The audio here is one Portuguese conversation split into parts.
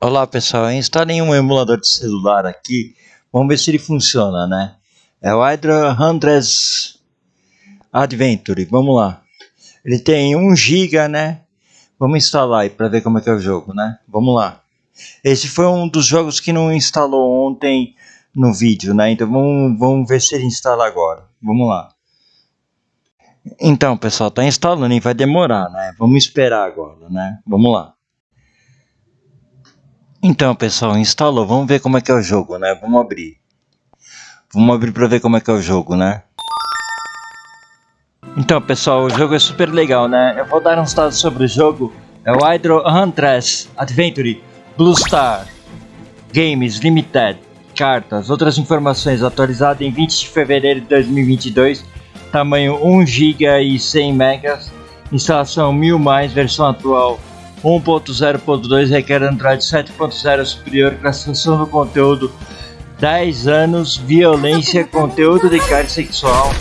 Olá pessoal, instalei um emulador de celular aqui, vamos ver se ele funciona, né? É o Hydra Hunters Adventure, vamos lá. Ele tem 1 GB, né? Vamos instalar aí para ver como é que é o jogo, né? Vamos lá. Esse foi um dos jogos que não instalou ontem no vídeo, né? Então vamos, vamos ver se ele instala agora. Vamos lá. Então pessoal, tá instalando e vai demorar, né? Vamos esperar agora, né? Vamos lá. Então, pessoal, instalou. Vamos ver como é que é o jogo, né? Vamos abrir. Vamos abrir para ver como é que é o jogo, né? Então, pessoal, o jogo é super legal, né? Eu vou dar uns dados sobre o jogo. É o Hydro Huntress Adventure Blue Star Games Limited. Cartas, outras informações atualizado em 20 de fevereiro de 2022. Tamanho 1 GB e 100 MB. Instalação 1000 mais, versão atual 1.0.2 requer Android 7.0 superior, classificação do conteúdo 10 anos, violência, conteúdo de carga sexual,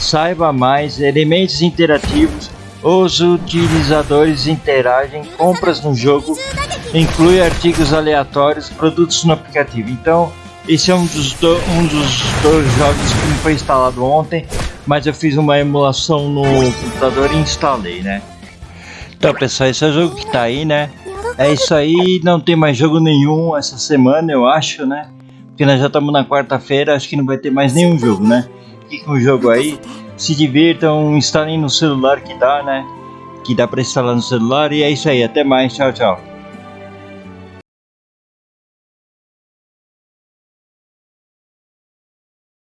saiba mais, elementos interativos, os utilizadores interagem, compras no jogo, inclui artigos aleatórios, produtos no aplicativo. Então, esse é um dos, do, um dos dois jogos que me foi instalado ontem, mas eu fiz uma emulação no computador e instalei, né? Então pessoal, esse é o jogo que tá aí, né? É isso aí, não tem mais jogo nenhum essa semana, eu acho, né? Porque nós já estamos na quarta-feira, acho que não vai ter mais nenhum jogo, né? Fiquem com o jogo aí, se divirtam, instalem no celular que dá, né? Que dá pra instalar no celular e é isso aí, até mais, tchau, tchau.